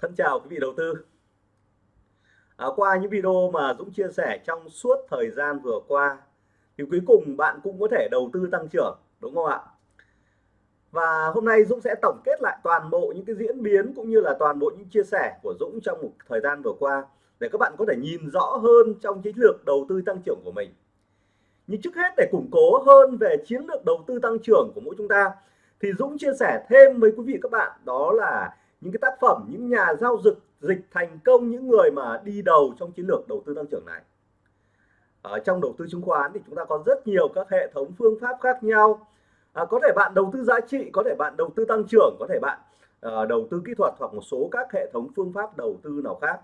Thân chào quý vị đầu tư. À, qua những video mà Dũng chia sẻ trong suốt thời gian vừa qua thì cuối cùng bạn cũng có thể đầu tư tăng trưởng đúng không ạ? Và hôm nay Dũng sẽ tổng kết lại toàn bộ những cái diễn biến cũng như là toàn bộ những chia sẻ của Dũng trong một thời gian vừa qua để các bạn có thể nhìn rõ hơn trong chiến lược đầu tư tăng trưởng của mình. Nhưng trước hết để củng cố hơn về chiến lược đầu tư tăng trưởng của mỗi chúng ta thì Dũng chia sẻ thêm với quý vị các bạn đó là những cái tác phẩm những nhà giao dịch dịch thành công những người mà đi đầu trong chiến lược đầu tư tăng trưởng này. Ở trong đầu tư chứng khoán thì chúng ta có rất nhiều các hệ thống phương pháp khác nhau. À, có thể bạn đầu tư giá trị có thể bạn đầu tư tăng trưởng có thể bạn à, đầu tư kỹ thuật hoặc một số các hệ thống phương pháp đầu tư nào khác.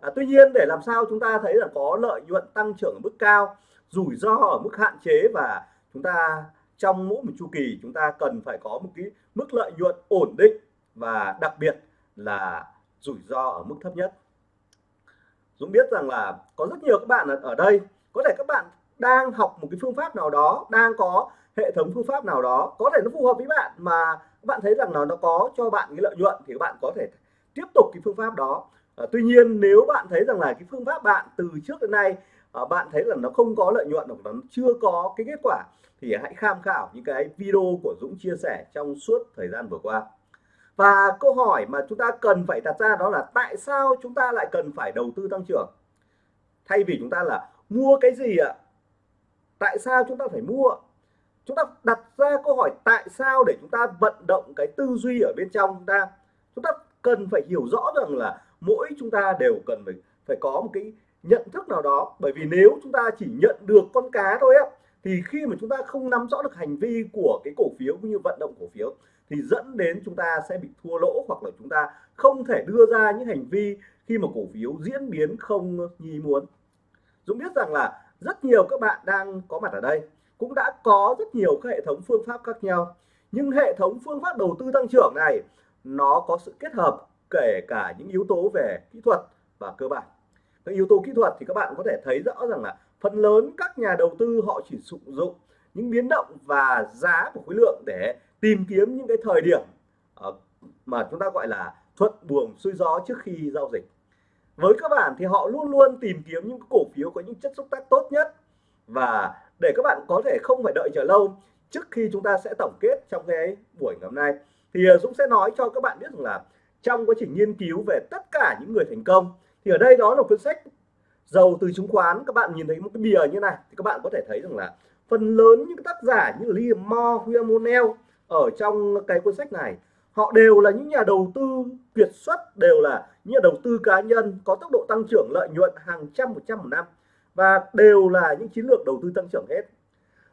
À, tuy nhiên để làm sao chúng ta thấy là có lợi nhuận tăng trưởng ở mức cao rủi ro ở mức hạn chế và chúng ta trong mỗi một chu kỳ chúng ta cần phải có một cái mức lợi nhuận ổn định và đặc biệt là rủi ro ở mức thấp nhất. Dũng biết rằng là có rất nhiều các bạn ở đây có thể các bạn đang học một cái phương pháp nào đó đang có hệ thống phương pháp nào đó có thể nó phù hợp với bạn mà các bạn thấy rằng là nó có cho bạn cái lợi nhuận thì các bạn có thể tiếp tục cái phương pháp đó. À, tuy nhiên nếu bạn thấy rằng là cái phương pháp bạn từ trước đến nay à, bạn thấy là nó không có lợi nhuận hoặc nó chưa có cái kết quả thì hãy tham khảo những cái video của Dũng chia sẻ trong suốt thời gian vừa qua và câu hỏi mà chúng ta cần phải đặt ra đó là tại sao chúng ta lại cần phải đầu tư tăng trưởng? Thay vì chúng ta là mua cái gì ạ? Tại sao chúng ta phải mua? Chúng ta đặt ra câu hỏi tại sao để chúng ta vận động cái tư duy ở bên trong chúng ta. Chúng ta cần phải hiểu rõ rằng là mỗi chúng ta đều cần phải phải có một cái nhận thức nào đó. Bởi vì nếu chúng ta chỉ nhận được con cá thôi á, thì khi mà chúng ta không nắm rõ được hành vi của cái cổ phiếu cũng như vận động cổ phiếu thì dẫn đến chúng ta sẽ bị thua lỗ hoặc là chúng ta không thể đưa ra những hành vi khi mà cổ phiếu diễn biến không như muốn. Dũng biết rằng là rất nhiều các bạn đang có mặt ở đây cũng đã có rất nhiều các hệ thống phương pháp khác nhau. Nhưng hệ thống phương pháp đầu tư tăng trưởng này, nó có sự kết hợp kể cả những yếu tố về kỹ thuật và cơ bản. Các yếu tố kỹ thuật thì các bạn có thể thấy rõ rằng là phần lớn các nhà đầu tư họ chỉ sử dụng những biến động và giá của khối lượng để tìm kiếm những cái thời điểm ờ, mà chúng ta gọi là thuận buồm xuôi gió trước khi giao dịch. Với các bạn thì họ luôn luôn tìm kiếm những cổ phiếu có những chất xúc tác tốt nhất. Và để các bạn có thể không phải đợi chờ lâu, trước khi chúng ta sẽ tổng kết trong cái buổi ngày hôm nay, thì ờ, Dũng sẽ nói cho các bạn biết rằng là trong quá trình nghiên cứu về tất cả những người thành công, thì ở đây đó là cuốn sách giàu từ chứng khoán. Các bạn nhìn thấy một cái bìa như này thì các bạn có thể thấy rằng là phần lớn những tác giả như Liam Moore, William O'Neill ở trong cái cuốn sách này họ đều là những nhà đầu tư kiệt xuất đều là những nhà đầu tư cá nhân có tốc độ tăng trưởng lợi nhuận hàng trăm một trăm một năm và đều là những chiến lược đầu tư tăng trưởng hết.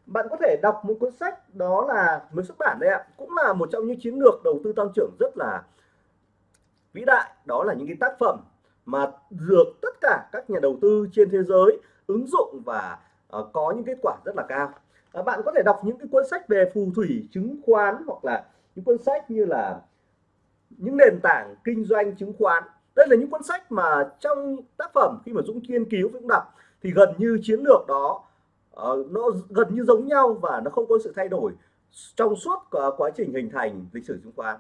Bạn có thể đọc một cuốn sách đó là mới xuất bản đây ạ cũng là một trong những chiến lược đầu tư tăng trưởng rất là vĩ đại. Đó là những cái tác phẩm mà được tất cả các nhà đầu tư trên thế giới ứng dụng và uh, có những kết quả rất là cao. À, bạn có thể đọc những cái cuốn sách về phù thủy chứng khoán hoặc là những cuốn sách như là những nền tảng kinh doanh chứng khoán. Đây là những cuốn sách mà trong tác phẩm khi mà Dũng nghiên cứu Dũng đọc thì gần như chiến lược đó uh, nó gần như giống nhau và nó không có sự thay đổi trong suốt quá trình hình thành lịch sử chứng khoán.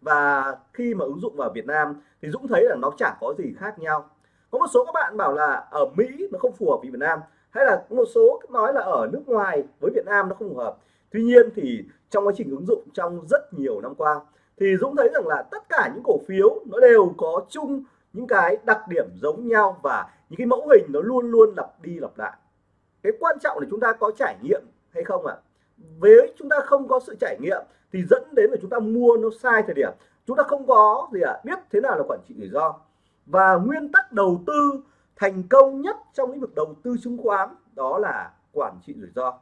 Và khi mà ứng dụng vào Việt Nam thì Dũng thấy là nó chẳng có gì khác nhau. Có một số các bạn bảo là ở Mỹ nó không phù hợp với Việt Nam hay là một số nói là ở nước ngoài với Việt Nam nó không phù hợp. Tuy nhiên thì trong quá trình ứng dụng trong rất nhiều năm qua thì Dũng thấy rằng là tất cả những cổ phiếu nó đều có chung những cái đặc điểm giống nhau và những cái mẫu hình nó luôn luôn lặp đi lặp lại. Cái quan trọng là chúng ta có trải nghiệm hay không ạ? À? với chúng ta không có sự trải nghiệm thì dẫn đến là chúng ta mua nó sai thời điểm. Chúng ta không có gì ạ? À, biết thế nào là quản trị rủi ro. Và nguyên tắc đầu tư thành công nhất trong lĩnh vực đầu tư chứng khoán đó là quản trị rủi ro.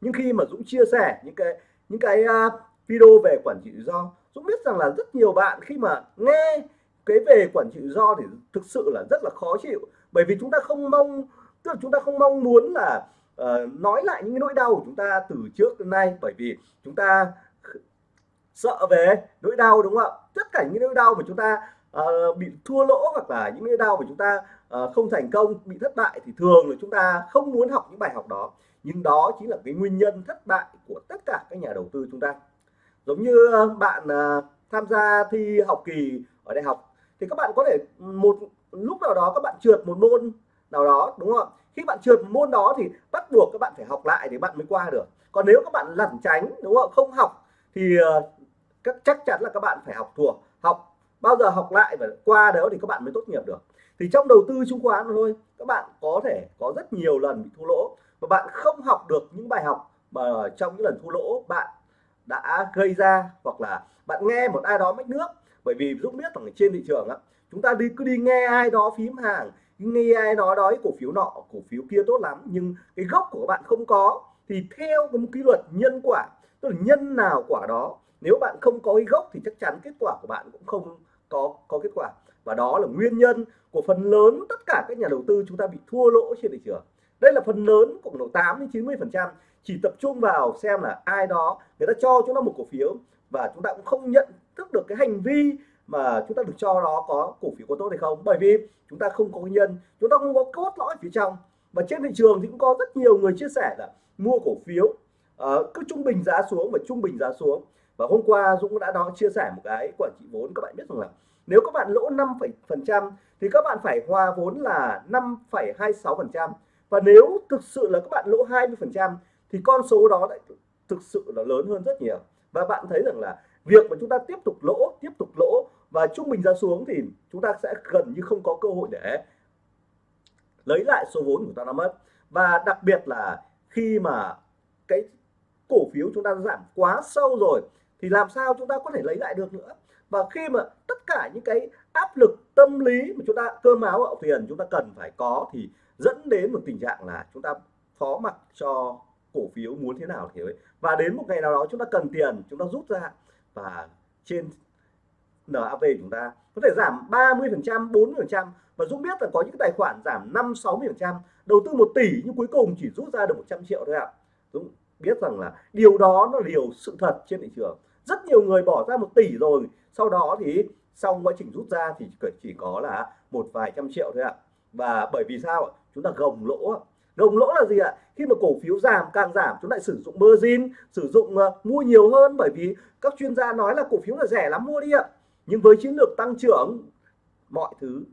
Nhưng khi mà Dũng chia sẻ những cái những cái uh, video về quản trị rủi ro Dũng biết rằng là rất nhiều bạn khi mà nghe cái về quản trị rủi ro thì thực sự là rất là khó chịu. Bởi vì chúng ta không mong tức là chúng ta không mong muốn là uh, nói lại những cái nỗi đau của chúng ta từ trước đến nay. Bởi vì chúng ta sợ về nỗi đau đúng không ạ? Tất cả những nỗi đau mà chúng ta uh, bị thua lỗ hoặc là những nỗi đau của chúng ta uh, không thành công bị thất bại thì thường là chúng ta không muốn học những bài học đó. Nhưng đó chính là cái nguyên nhân thất bại của tất cả các nhà đầu tư chúng ta. Giống như ờ, bạn uh, tham gia thi học kỳ ở đại học thì các bạn có thể một lúc nào đó các bạn trượt một môn nào đó đúng không khi bạn trượt một môn đó thì bắt buộc các bạn phải học lại thì bạn mới qua được. Còn nếu các bạn lẩn tránh đúng không không học thì các chắc chắn là các bạn phải học thuộc học bao giờ học lại và qua đó thì các bạn mới tốt nghiệp được. Thì trong đầu tư chứng khoán thôi, các bạn có thể có rất nhiều lần bị thua lỗ và bạn không học được những bài học mà trong những lần thua lỗ bạn đã gây ra hoặc là bạn nghe một ai đó mách nước. Bởi vì Dũng biết rằng trên thị trường á, chúng ta đi, cứ đi nghe ai đó phím hàng, nghe ai đó nói cổ phiếu nọ, cổ phiếu kia tốt lắm, nhưng cái gốc của các bạn không có. Thì theo một quy luật nhân quả, tức là nhân nào quả đó, nếu bạn không có cái gốc thì chắc chắn kết quả của bạn cũng không có có kết quả. Và đó là nguyên nhân của phần lớn tất cả các nhà đầu tư chúng ta bị thua lỗ trên thị trường. Đây là phần lớn khoảng độ 8 đến 90 phần trăm. Chỉ tập trung vào xem là ai đó người ta cho chúng ta một cổ phiếu và chúng ta cũng không nhận thức được cái hành vi mà chúng ta được cho đó có cổ phiếu có tốt hay không. Bởi vì chúng ta không có nhân chúng ta không có cốt lõi phía trong. Và trên thị trường thì cũng có rất nhiều người chia sẻ là mua cổ phiếu uh, cứ trung bình giá xuống và trung bình giá xuống và hôm qua Dũng đã nói chia sẻ một cái quản trị vốn các bạn biết rằng là nếu các bạn lỗ 5 phần trăm thì các bạn phải hòa vốn là 5,26 phần trăm. Và nếu thực sự là các bạn lỗ 20 phần trăm thì con số đó lại thực sự là lớn hơn rất nhiều. Và bạn thấy rằng là việc mà chúng ta tiếp tục lỗ tiếp tục lỗ và trung bình ra xuống thì chúng ta sẽ gần như không có cơ hội để lấy lại số vốn của ta đã mất. Và đặc biệt là khi mà cái cổ phiếu chúng ta giảm quá sâu rồi thì làm sao chúng ta có thể lấy lại được nữa? Và khi mà tất cả những cái áp lực tâm lý mà chúng ta cơm áo gạo tiền chúng ta cần phải có thì dẫn đến một tình trạng là chúng ta phó mặc cho cổ phiếu muốn thế nào thì ấy. và đến một ngày nào đó chúng ta cần tiền, chúng ta rút ra. Và trên NAV chúng ta có thể giảm 30 phần trăm 40 phần trăm. Và Dũng biết là có những tài khoản giảm 5 60 phần trăm, đầu tư 1 tỷ nhưng cuối cùng chỉ rút ra được 100 triệu thôi ạ. Dũng biết rằng là điều đó nó điều sự thật trên thị trường. Rất nhiều người bỏ ra một tỷ rồi sau đó thì sau quá trình rút ra thì chỉ có là một vài trăm triệu thôi ạ. Và bởi vì sao chúng ta gồng lỗ gồng lỗ là gì ạ? Khi mà cổ phiếu giảm càng giảm chúng lại sử dụng margin sử dụng uh, mua nhiều hơn bởi vì các chuyên gia nói là cổ phiếu là rẻ lắm mua đi ạ. Nhưng với chiến lược tăng trưởng mọi thứ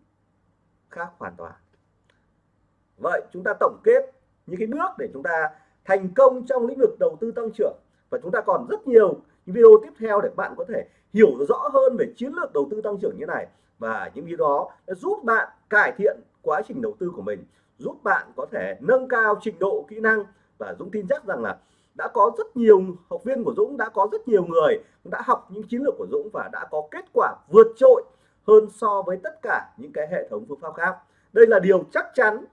khác hoàn toàn. Vậy chúng ta tổng kết những cái bước để chúng ta thành công trong lĩnh vực đầu tư tăng trưởng. Và chúng ta còn rất nhiều những video tiếp theo để bạn có thể hiểu rõ hơn về chiến lược đầu tư tăng trưởng như này. Và những video đó đã giúp bạn cải thiện quá trình đầu tư của mình, giúp bạn có thể nâng cao trình độ kỹ năng. Và Dũng tin chắc rằng là đã có rất nhiều học viên của Dũng, đã có rất nhiều người đã học những chiến lược của Dũng và đã có kết quả vượt trội hơn so với tất cả những cái hệ thống phương pháp khác. Đây là điều chắc chắn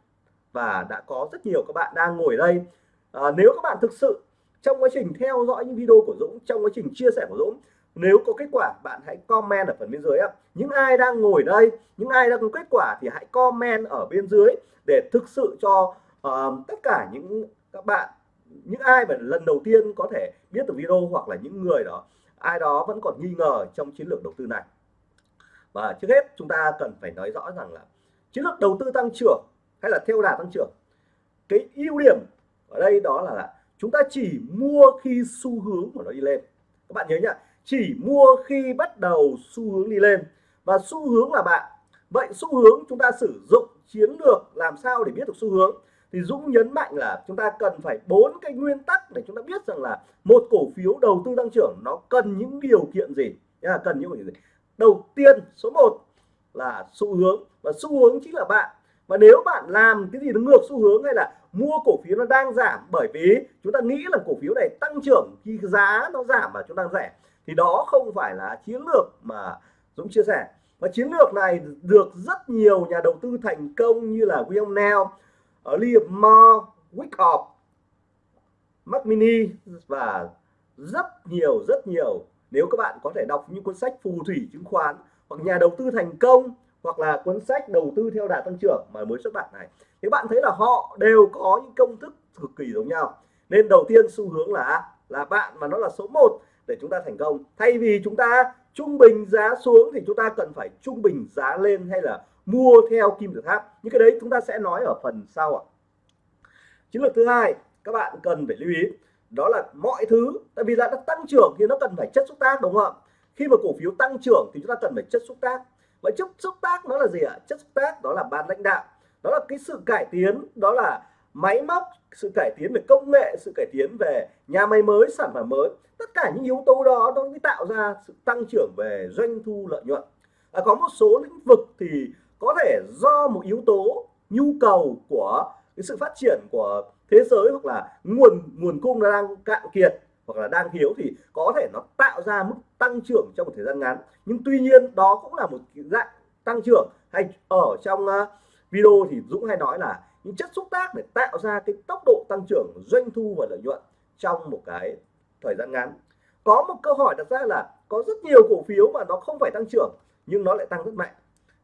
và đã có rất nhiều các bạn đang ngồi đây à, nếu các bạn thực sự trong quá trình theo dõi những video của Dũng trong quá trình chia sẻ của Dũng nếu có kết quả bạn hãy comment ở phần bên dưới những ai đang ngồi đây những ai đang có kết quả thì hãy comment ở bên dưới để thực sự cho uh, tất cả những các bạn những ai mà lần đầu tiên có thể biết được video hoặc là những người đó ai đó vẫn còn nghi ngờ trong chiến lược đầu tư này. Và trước hết chúng ta cần phải nói rõ rằng là chiến lược đầu tư tăng trưởng hay là theo đà tăng trưởng cái ưu điểm ở đây đó là, là chúng ta chỉ mua khi xu hướng của nó đi lên. Các bạn nhớ nhá chỉ mua khi bắt đầu xu hướng đi lên. Và xu hướng là bạn. Vậy xu hướng chúng ta sử dụng chiến lược làm sao để biết được xu hướng? Thì Dũng nhấn mạnh là chúng ta cần phải bốn cái nguyên tắc để chúng ta biết rằng là một cổ phiếu đầu tư tăng trưởng nó cần những điều kiện gì? Nha cần những điều gì? Đầu tiên số 1 là xu hướng. Và xu hướng chính là bạn. Và nếu bạn làm cái gì nó ngược xu hướng hay là mua cổ phiếu nó đang giảm bởi vì chúng ta nghĩ là cổ phiếu này tăng trưởng khi giá nó giảm mà chúng ta rẻ. Thì đó không phải là chiến lược mà Dũng chia sẻ. Và chiến lược này được rất nhiều nhà đầu tư thành công như là William Neal, ờ, Liam Moore, Wyckoff, Mac Mini và rất nhiều rất nhiều. Nếu các bạn có thể đọc những cuốn sách phù thủy chứng khoán hoặc nhà đầu tư thành công hoặc là cuốn sách đầu tư theo đà tăng trưởng mà mới xuất bản này. Thì bạn thấy là họ đều có những công thức cực kỳ giống nhau, nên đầu tiên xu hướng là là bạn mà nó là số 1 để chúng ta thành công. Thay vì chúng ta trung bình giá xuống thì chúng ta cần phải trung bình giá lên hay là mua theo kim tự tháp. Những cái đấy chúng ta sẽ nói ở phần sau ạ. Chiến lược thứ hai các bạn cần phải lưu ý, đó là mọi thứ, tại vì là nó tăng trưởng thì nó cần phải chất xúc tác, đúng không ạ? Khi mà cổ phiếu tăng trưởng thì chúng ta cần phải chất xúc tác vậy chất xúc tác nó là gì ạ? Chất xúc tác đó là ban lãnh đạo. Đó là cái sự cải tiến đó là máy móc sự cải tiến về công nghệ sự cải tiến về nhà máy mới sản phẩm mới. Tất cả những yếu tố đó nó mới tạo ra sự tăng trưởng về doanh thu lợi nhuận. À, có một số lĩnh vực thì có thể do một yếu tố nhu cầu của cái sự phát triển của thế giới hoặc là nguồn nguồn cung nó đang cạn kiệt hoặc là đang thiếu thì có thể nó tạo ra mức tăng trưởng trong một thời gian ngắn. Nhưng tuy nhiên đó cũng là một dạng tăng trưởng. Hay ở trong ờ, video thì Dũng hay nói là những chất xúc tác để tạo ra cái tốc độ tăng trưởng doanh thu và lợi nhuận trong một cái thời gian ngắn. Có một câu hỏi đặt ra là có rất nhiều cổ phiếu mà nó không phải tăng trưởng nhưng nó lại tăng rất mạnh.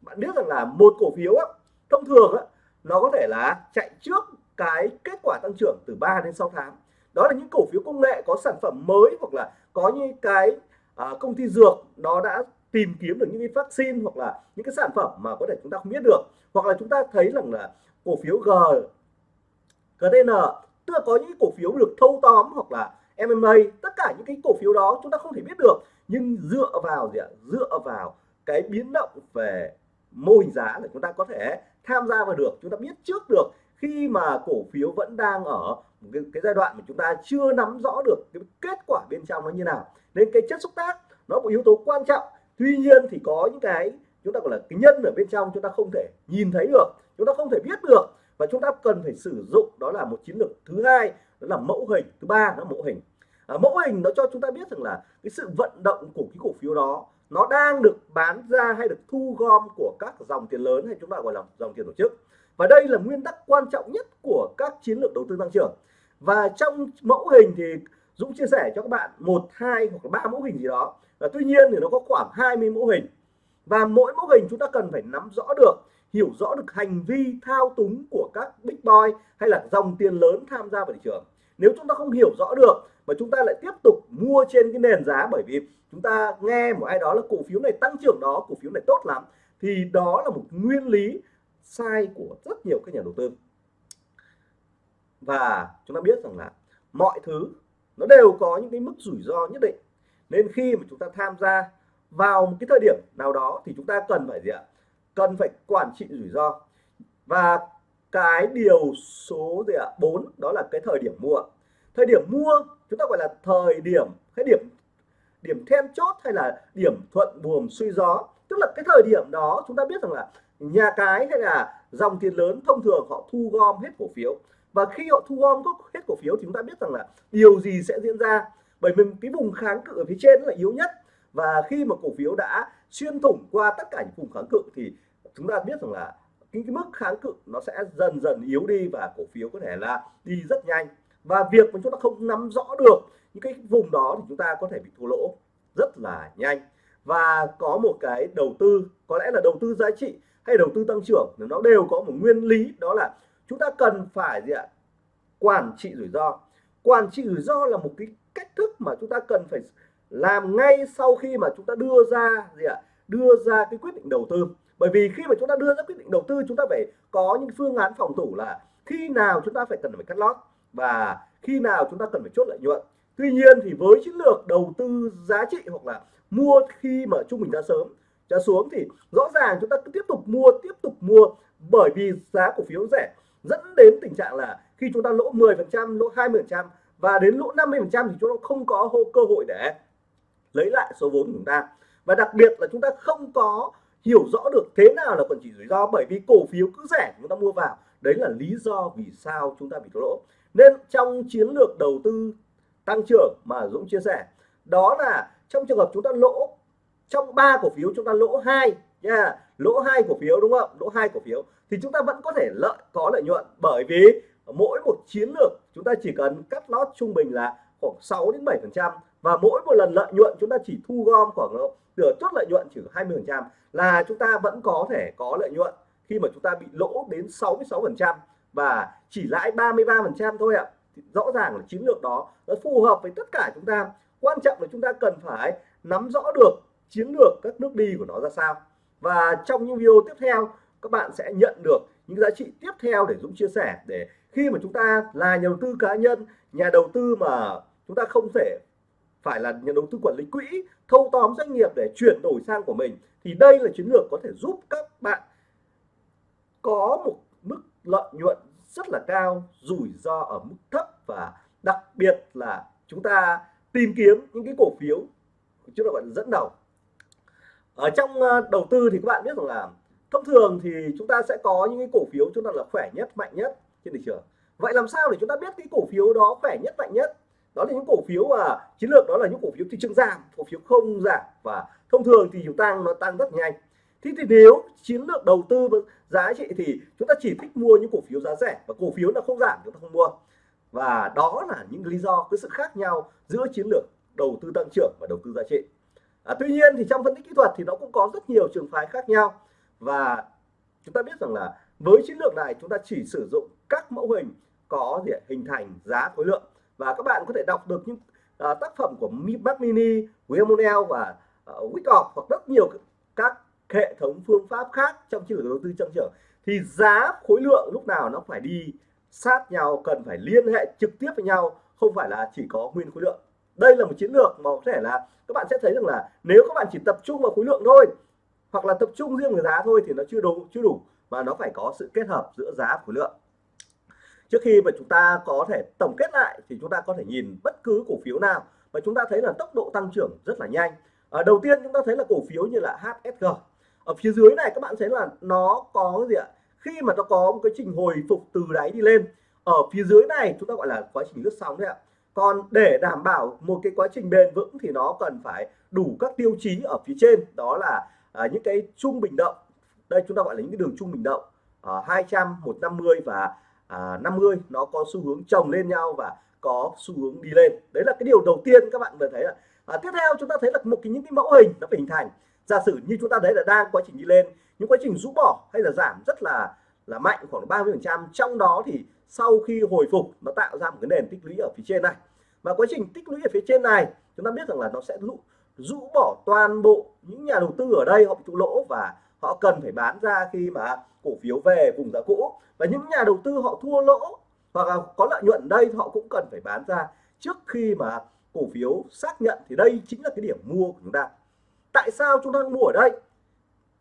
Bạn biết rằng là một cổ phiếu á, thông thường á, nó có thể là chạy trước cái kết quả tăng trưởng từ 3 đến 6 tháng. Đó là những cổ phiếu công nghệ có sản phẩm mới hoặc là có những cái à, công ty dược nó đã tìm kiếm được những cái vaccine hoặc là những cái sản phẩm mà có thể chúng ta không biết được. Hoặc là chúng ta thấy rằng là cổ phiếu G GTN tức là có những cổ phiếu được thâu tóm hoặc là MMA tất cả những cái cổ phiếu đó chúng ta không thể biết được. Nhưng dựa vào gì ạ? Dựa vào cái biến động về mô hình giá để chúng ta có thể tham gia vào được chúng ta biết trước được khi mà cổ phiếu vẫn đang ở cái, cái giai đoạn mà chúng ta chưa nắm rõ được cái kết quả bên trong nó như nào nên cái chất xúc tác nó một yếu tố quan trọng. Tuy nhiên thì có những cái chúng ta gọi là cái nhân ở bên trong chúng ta không thể nhìn thấy được chúng ta không thể biết được. Và chúng ta cần phải sử dụng đó là một chiến lược thứ hai đó là mẫu hình. Thứ ba là mẫu hình. À, mẫu hình nó cho chúng ta biết rằng là cái sự vận động của cái cổ phiếu đó nó đang được bán ra hay được thu gom của các dòng tiền lớn hay chúng ta gọi là dòng tiền tổ chức. Và đây là nguyên tắc quan trọng nhất của các chiến lược đầu tư tăng trưởng. Và trong mẫu hình thì Dũng chia sẻ cho các bạn một, hai hoặc ba mẫu hình gì đó. Và tuy nhiên thì nó có khoảng 20 mẫu hình. Và mỗi mẫu hình chúng ta cần phải nắm rõ được, hiểu rõ được hành vi, thao túng của các big boy hay là dòng tiền lớn tham gia vào thị trường. Nếu chúng ta không hiểu rõ được mà chúng ta lại tiếp tục mua trên cái nền giá bởi vì chúng ta nghe một ai đó là cổ phiếu này tăng trưởng đó, cổ phiếu này tốt lắm, thì đó là một nguyên lý sai của rất nhiều các nhà đầu tư. Và chúng ta biết rằng là mọi thứ nó đều có những cái mức rủi ro nhất định. Nên khi mà chúng ta tham gia vào một cái thời điểm nào đó thì chúng ta cần phải gì ạ? Cần phải quản trị rủi ro. Và cái điều số gì ạ? Bốn, đó là cái thời điểm mua. Thời điểm mua, chúng ta gọi là thời điểm, cái điểm điểm then chốt hay là điểm thuận buồm suy gió. Tức là cái thời điểm đó chúng ta biết rằng là nhà cái hay là dòng tiền lớn thông thường họ thu gom hết cổ phiếu và khi họ thu gom hết cổ phiếu thì chúng ta biết rằng là điều gì sẽ diễn ra. Bởi vì cái vùng kháng cự ở phía trên là yếu nhất. Và khi mà cổ phiếu đã xuyên thủng qua tất cả những vùng kháng cự thì chúng ta biết rằng là cái, cái mức kháng cự nó sẽ dần dần yếu đi và cổ phiếu có thể là đi rất nhanh. Và việc mà chúng ta không nắm rõ được những cái vùng đó thì chúng ta có thể bị thua lỗ rất là nhanh. Và có một cái đầu tư có lẽ là đầu tư giá trị hay đầu tư tăng trưởng nó đều có một nguyên lý đó là chúng ta cần phải gì ạ? Quản trị rủi ro. Quản trị rủi ro là một cái cách thức mà chúng ta cần phải làm ngay sau khi mà chúng ta đưa ra gì ạ? Đưa ra cái quyết định đầu tư. Bởi vì khi mà chúng ta đưa ra quyết định đầu tư, chúng ta phải có những phương án phòng thủ là khi nào chúng ta phải cần phải cắt lót và khi nào chúng ta cần phải chốt lợi nhuận. Tuy nhiên thì với chiến lược đầu tư giá trị hoặc là mua khi mà trung bình giá sớm, giá xuống thì rõ ràng chúng ta cứ tiếp tục mua, tiếp tục mua bởi vì giá cổ phiếu rẻ dẫn đến tình trạng là khi chúng ta lỗ 10% lỗ 20% và đến lỗ 50% thì chúng ta không có cơ hội để lấy lại số vốn của chúng ta. Và đặc biệt là chúng ta không có hiểu rõ được thế nào là quản trị rủi ro bởi vì cổ phiếu cứ rẻ chúng ta mua vào. Đấy là lý do vì sao chúng ta bị thua lỗ. Nên trong chiến lược đầu tư tăng trưởng mà Dũng chia sẻ, đó là trong trường hợp chúng ta lỗ, trong ba cổ phiếu chúng ta lỗ hai nha, lỗ hai cổ phiếu đúng không? Lỗ hai cổ phiếu thì chúng ta vẫn có thể lợi, có lợi nhuận. Bởi vì mỗi một chiến lược, chúng ta chỉ cần cắt lót trung bình là khoảng 6 đến 7 phần trăm. Và mỗi một lần lợi nhuận, chúng ta chỉ thu gom khoảng nửa chốt lợi nhuận chỉ 20 phần trăm là chúng ta vẫn có thể có lợi nhuận khi mà chúng ta bị lỗ đến 66 phần trăm và chỉ lãi 33 phần trăm thôi ạ. Thì rõ ràng là chiến lược đó, nó phù hợp với tất cả chúng ta. Quan trọng là chúng ta cần phải nắm rõ được chiến lược các nước đi của nó ra sao. Và trong những video tiếp theo các bạn sẽ nhận được những giá trị tiếp theo để Dũng chia sẻ, để khi mà chúng ta là nhà đầu tư cá nhân, nhà đầu tư mà chúng ta không thể phải là nhà đầu tư quản lý quỹ, thâu tóm doanh nghiệp để chuyển đổi sang của mình, thì đây là chiến lược có thể giúp các bạn có một mức lợi nhuận rất là cao, rủi ro ở mức thấp và đặc biệt là chúng ta tìm kiếm những cái cổ phiếu, chúng ta gọi là dẫn đầu. Ở trong ờ, đầu tư thì các bạn biết rằng là thông thường thì chúng ta sẽ có những cái cổ phiếu chúng ta là khỏe nhất mạnh nhất trên thị trường. Vậy làm sao để chúng ta biết cái cổ phiếu đó khỏe nhất mạnh nhất? Đó là những cổ phiếu mà chiến lược đó là những cổ phiếu thị trường giảm cổ phiếu không giảm. Và thông thường thì chúng tăng nó tăng rất nhanh. Thế thì nếu chiến lược đầu tư giá trị thì chúng ta chỉ thích mua những cổ phiếu giá rẻ và cổ phiếu là không giảm chúng ta không mua. Và đó là những lý do cái sự khác nhau giữa chiến lược đầu tư tăng trưởng và đầu tư giá trị. À, tuy nhiên thì trong phân tích kỹ thuật thì nó cũng có rất nhiều trường phái khác nhau và chúng ta biết rằng là với chiến lược này chúng ta chỉ sử dụng các mẫu hình có gì hình thành giá khối lượng. Và các bạn có thể đọc được những uh, tác phẩm của Mac Mini, William và à, uh, Wyckoff hoặc rất nhiều các hệ thống phương pháp khác trong chiến lược đầu tư trong trưởng. Thì giá khối lượng lúc nào nó phải đi sát nhau cần phải liên hệ trực tiếp với nhau không phải là chỉ có nguyên khối lượng. Đây là một chiến lược mà có thể là các bạn sẽ thấy rằng là nếu các bạn chỉ tập trung vào khối lượng thôi hoặc là tập trung riêng về giá thôi thì nó chưa đủ chưa đủ mà nó phải có sự kết hợp giữa giá và khối lượng. Trước khi mà chúng ta có thể tổng kết lại thì chúng ta có thể nhìn bất cứ cổ phiếu nào và chúng ta thấy là tốc độ tăng trưởng rất là nhanh. À, đầu tiên chúng ta thấy là cổ phiếu như là HSG ở phía dưới này các bạn thấy là nó có gì ạ? Khi mà nó có một cái trình hồi phục từ đáy đi lên ở phía dưới này chúng ta gọi là quá trình lướt sóng đấy ạ. Còn để đảm bảo một cái quá trình bền vững thì nó cần phải đủ các tiêu chí ở phía trên đó là à, những cái trung bình động đây chúng ta gọi là những cái đường trung bình động à, 200 150 và à, 50 nó có xu hướng chồng lên nhau và có xu hướng đi lên. Đấy là cái điều đầu tiên các bạn vừa thấy là à, tiếp theo chúng ta thấy là một cái những cái mẫu hình nó phải hình thành. Giả sử như chúng ta thấy là đang quá trình đi lên những quá trình rũ bỏ hay là giảm rất là là mạnh khoảng 30 phần trăm. Trong đó thì sau khi hồi phục nó tạo ra một cái nền tích lũy ở phía trên này. Và quá trình tích lũy ở phía trên này chúng ta biết rằng là nó sẽ lũ rũ bỏ toàn bộ những nhà đầu tư ở đây, họ bị trụ lỗ và họ cần phải bán ra khi mà cổ phiếu về vùng giá cũ. Và những nhà đầu tư họ thua lỗ hoặc là có lợi nhuận đây họ cũng cần phải bán ra. Trước khi mà cổ phiếu xác nhận thì đây chính là cái điểm mua của chúng ta. Tại sao chúng ta mua ở đây?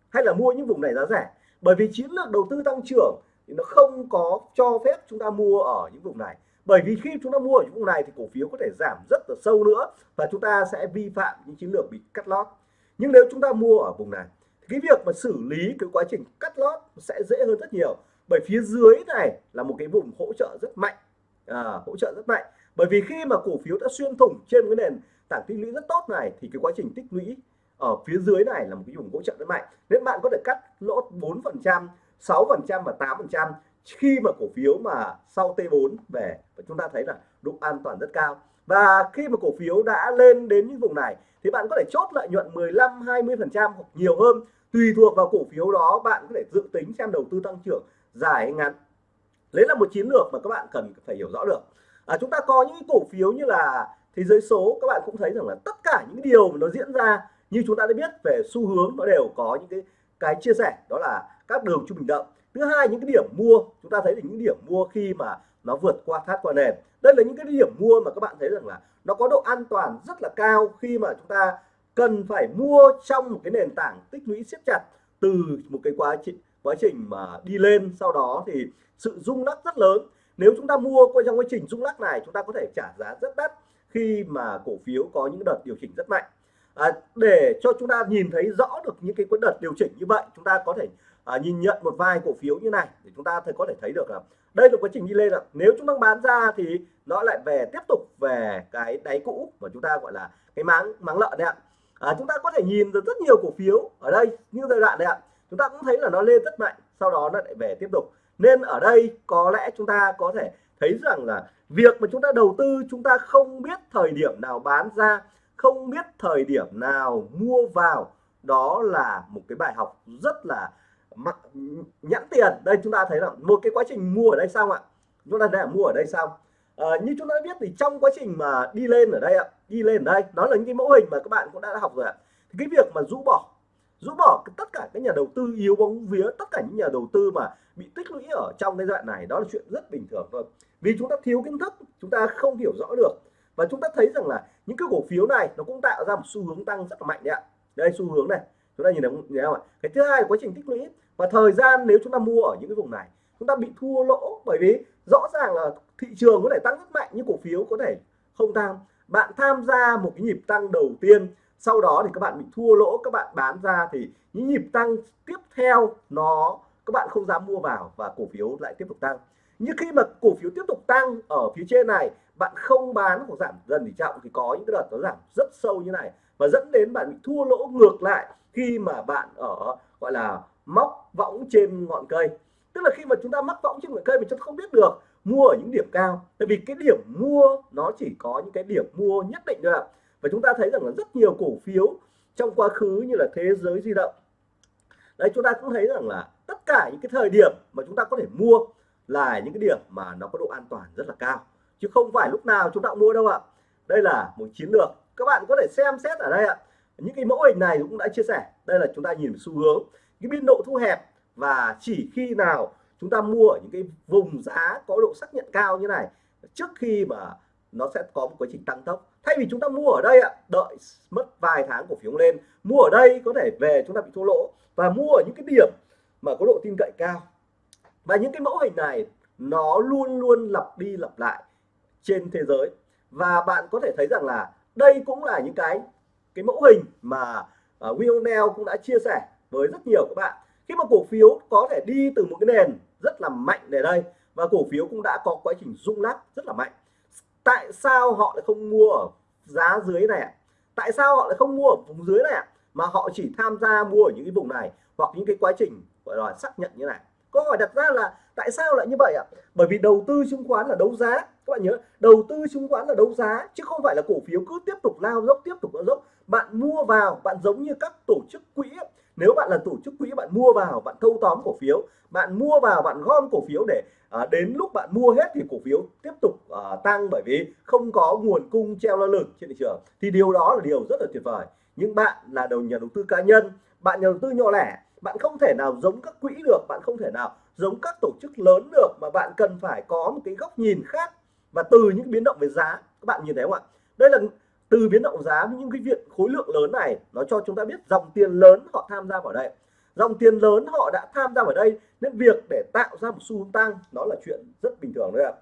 Hay là mua những vùng này giá rẻ? Bởi vì chiến lược đầu tư tăng trưởng thì nó không có cho phép chúng ta mua ở những vùng này bởi vì khi chúng ta mua ở những vùng này thì cổ phiếu có thể giảm rất là sâu nữa và chúng ta sẽ vi phạm những chiến lược bị cắt lót. Nhưng nếu chúng ta mua ở vùng này thì cái việc mà xử lý cái quá trình cắt lót sẽ dễ hơn rất nhiều. Bởi phía dưới này là một cái vùng hỗ trợ rất mạnh. À, hỗ trợ rất mạnh. Bởi vì khi mà cổ phiếu đã xuyên thủng trên cái nền tảng tích lũy rất tốt này thì cái quá trình tích lũy ở phía dưới này là một cái vùng hỗ trợ rất mạnh. Nên bạn có thể cắt lỗ 4 phần trăm 6 phần trăm và 8 phần trăm khi mà cổ phiếu mà sau T4 về và chúng ta thấy là độ an toàn rất cao. Và khi mà cổ phiếu đã lên đến những vùng này thì bạn có thể chốt lợi nhuận 15 20 phần trăm hoặc nhiều hơn. Tùy thuộc vào cổ phiếu đó bạn có thể dự tính xem đầu tư tăng trưởng dài hay ngắn. Đấy là một chiến lược mà các bạn cần phải hiểu rõ được. À, chúng ta có những cổ phiếu như là thế giới số các bạn cũng thấy rằng là tất cả những điều mà nó diễn ra như chúng ta đã biết về xu hướng nó đều có những cái cái chia sẻ. Đó là các đường trung bình động thứ hai những cái điểm mua chúng ta thấy là những điểm mua khi mà nó vượt qua thoát qua nền. Đây là những cái điểm mua mà các bạn thấy rằng là nó có độ an toàn rất là cao khi mà chúng ta cần phải mua trong một cái nền tảng tích lũy siết chặt từ một cái quá trình quá trình mà đi lên. Sau đó thì sự rung lắc rất lớn. Nếu chúng ta mua qua trong quá trình rung lắc này chúng ta có thể trả giá rất đắt khi mà cổ phiếu có những đợt điều chỉnh rất mạnh. À, để cho chúng ta nhìn thấy rõ được những cái đợt điều chỉnh như vậy chúng ta có thể à, nhìn nhận một vài cổ phiếu như này để chúng ta thấy có thể thấy được là đây là quá trình đi lên là nếu chúng ta bán ra thì nó lại về tiếp tục về cái đáy cũ mà chúng ta gọi là cái máng máng lợn đấy ạ. À, chúng ta có thể nhìn được rất nhiều cổ phiếu ở đây như giai đoạn này ạ. Chúng ta cũng thấy là nó lên rất mạnh sau đó nó lại về tiếp tục. Nên ở đây có lẽ chúng ta có thể thấy rằng là việc mà chúng ta đầu tư chúng ta không biết thời điểm nào bán ra không biết thời điểm nào mua vào đó là một cái bài học rất là mặc nhãn tiền. Đây chúng ta thấy là một cái quá trình mua ở đây xong ạ. Chúng ta đã mua ở đây xong. À, như chúng ta biết thì trong quá trình mà đi lên ở đây ạ đi lên ở đây đó là những cái mẫu hình mà các bạn cũng đã học rồi ạ. Thì cái việc mà rũ bỏ rũ bỏ tất cả các nhà đầu tư yếu bóng vía tất cả những nhà đầu tư mà bị tích lũy ở trong cái đoạn này đó là chuyện rất bình thường thôi. Vì chúng ta thiếu kiến thức chúng ta không hiểu rõ được. Và chúng ta thấy rằng là những cái cổ phiếu này nó cũng tạo ra một xu hướng tăng rất là mạnh đấy ạ. Đây xu hướng này. Chúng ta nhìn thấy không ạ? Cái thứ hai là quá trình tích lũy và thời gian nếu chúng ta mua ở những cái vùng này, chúng ta bị thua lỗ bởi vì rõ ràng là thị trường có thể tăng rất mạnh nhưng cổ phiếu có thể không tăng bạn tham gia một cái nhịp tăng đầu tiên, sau đó thì các bạn bị thua lỗ, các bạn bán ra thì những nhịp tăng tiếp theo nó các bạn không dám mua vào và cổ phiếu lại tiếp tục tăng. Nhưng khi mà cổ phiếu tiếp tục tăng ở phía trên này, bạn không bán hoặc giảm dần thì trọng thì có những cái đợt nó giảm rất sâu như này và dẫn đến bạn bị thua lỗ ngược lại khi mà bạn ở, gọi là móc võng trên ngọn cây. Tức là khi mà chúng ta mắc võng trên ngọn cây mình chúng ta không biết được mua ở những điểm cao. Tại vì cái điểm mua nó chỉ có những cái điểm mua nhất định thôi ạ. Và chúng ta thấy rằng là rất nhiều cổ phiếu trong quá khứ như là thế giới di động. Đấy, chúng ta cũng thấy rằng là tất cả những cái thời điểm mà chúng ta có thể mua là những cái điểm mà nó có độ an toàn rất là cao. Chứ không phải lúc nào chúng ta cũng mua đâu ạ. Đây là một chiến lược. Các bạn có thể xem xét ở đây ạ. Những cái mẫu hình này cũng đã chia sẻ. Đây là chúng ta nhìn xu hướng cái biên độ thu hẹp và chỉ khi nào chúng ta mua ở những cái vùng giá có độ xác nhận cao như này trước khi mà nó sẽ có một quá trình tăng tốc. Thay vì chúng ta mua ở đây ạ đợi mất vài tháng cổ phiếu lên mua ở đây có thể về chúng ta bị thua lỗ và mua ở những cái điểm mà có độ tin cậy cao. Và những cái mẫu hình này nó luôn luôn lặp đi lặp lại trên thế giới. Và bạn có thể thấy rằng là đây cũng là những cái cái mẫu hình mà uh, Will cũng đã chia sẻ với rất nhiều các bạn. Khi mà cổ phiếu có thể đi từ một cái nền rất là mạnh để đây, và cổ phiếu cũng đã có quá trình rung lắc rất là mạnh. Tại sao họ lại không mua ở giá dưới này tại sao họ lại không mua ở vùng dưới này mà họ chỉ tham gia mua ở những cái vùng này, hoặc những cái quá trình, gọi là, xác nhận như này. Câu hỏi đặt ra là tại sao lại như vậy ạ? Bởi vì đầu tư chứng khoán là đấu giá, các bạn nhớ, đầu tư chứng khoán là đấu giá, chứ không phải là cổ phiếu cứ tiếp tục lao dốc, tiếp tục lao dốc. Bạn mua vào, bạn giống như các tổ chức quỹ nếu bạn là tổ chức quỹ bạn mua vào bạn thâu tóm cổ phiếu bạn mua vào bạn gom cổ phiếu để à, đến lúc bạn mua hết thì cổ phiếu tiếp tục à, tăng bởi vì không có nguồn cung treo lơ lửng trên thị trường. Thì điều đó là điều rất là tuyệt vời. Nhưng bạn là đầu nhà đầu tư cá nhân bạn nhà đầu tư nhỏ lẻ bạn không thể nào giống các quỹ được bạn không thể nào giống các tổ chức lớn được mà bạn cần phải có một cái góc nhìn khác và từ những biến động về giá. Các bạn nhìn thấy không ạ? Đây là từ biến động giá những cái việc khối lượng lớn này, nó cho chúng ta biết dòng tiền lớn họ tham gia vào đây. Dòng tiền lớn họ đã tham gia vào đây, nên việc để tạo ra một xu hướng tăng nó là chuyện rất bình thường đấy ạ.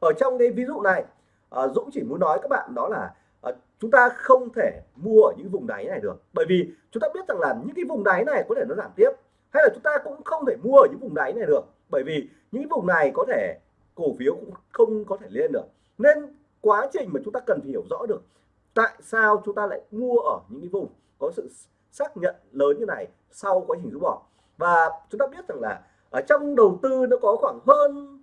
Ở trong cái ví dụ này à, Dũng chỉ muốn nói các bạn đó là à, chúng ta không thể mua ở những vùng đáy này được. Bởi vì chúng ta biết rằng là những cái vùng đáy này có thể nó giảm tiếp, hay là chúng ta cũng không thể mua ở những vùng đáy này được. Bởi vì những vùng này có thể cổ phiếu cũng không có thể lên được. Nên quá trình mà chúng ta cần phải hiểu rõ được tại sao chúng ta lại mua ở những cái vùng có sự xác nhận lớn như này sau quá trình rút bỏ? Và chúng ta biết rằng là ở trong đầu tư nó có khoảng hơn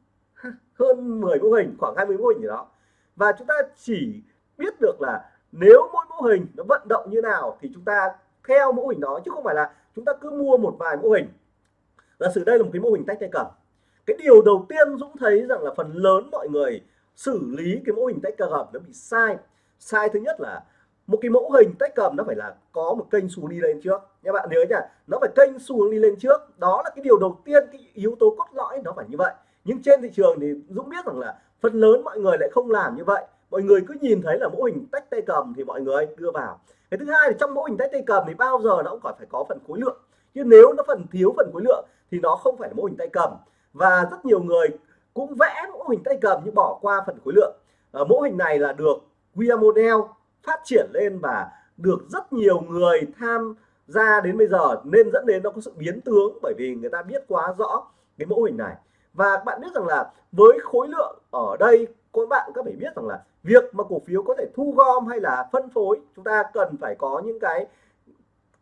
hơn 10 mô hình, khoảng 20 mô hình gì đó. Và chúng ta chỉ biết được là nếu mỗi mô hình nó vận động như nào thì chúng ta theo mô hình đó, chứ không phải là chúng ta cứ mua một vài mô hình. Giả sử đây là một cái mô hình tách tay cầm. Cái điều đầu tiên Dũng thấy rằng là phần lớn mọi người xử lý cái mô hình tách cầm nó bị sai sai thứ nhất là một cái mẫu hình tách cầm nó phải là có một kênh xu đi lên trước. Các bạn nhớ nhá nó phải kênh xu hướng đi lên trước. Đó là cái điều đầu tiên cái yếu tố cốt lõi nó phải như vậy. Nhưng trên thị trường thì Dũng biết rằng là phần lớn mọi người lại không làm như vậy. Mọi người cứ nhìn thấy là mẫu hình tách tay cầm thì mọi người đưa vào. Cái thứ hai là trong mẫu hình tách tay cầm thì bao giờ nó cũng còn phải có phần khối lượng. Nhưng nếu nó phần thiếu phần khối lượng thì nó không phải là mẫu hình tay cầm. Và rất nhiều người cũng vẽ mẫu hình tay cầm nhưng bỏ qua phần khối lượng. À, mẫu hình này là được Via Model phát triển lên và được rất nhiều người tham gia đến bây giờ nên dẫn đến nó có sự biến tướng bởi vì người ta biết quá rõ cái mẫu hình này. Và bạn biết rằng là với khối lượng ở đây các bạn có phải biết rằng là việc mà cổ phiếu có thể thu gom hay là phân phối chúng ta cần phải có những cái